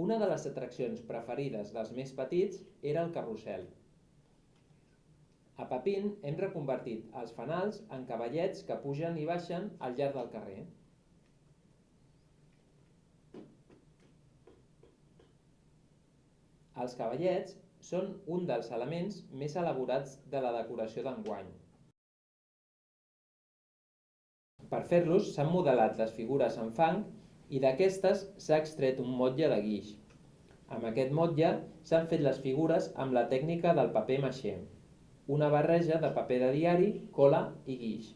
Una de les atraccions preferides dels més petits era el carrusel. A Papin hem reconvertit els fanals en cavallets que pugen i baixen al llarg del carrer. Els cavallets són un dels elements més elaborats de la decoració d'enguany. Per fer-los s'han modelat les figures en fang i d'aquestes s'ha extret un motlle de guix. Amb aquest motlle s'han fet les figures amb la tècnica del paper maixé una barreja de paper de diari, cola i guix.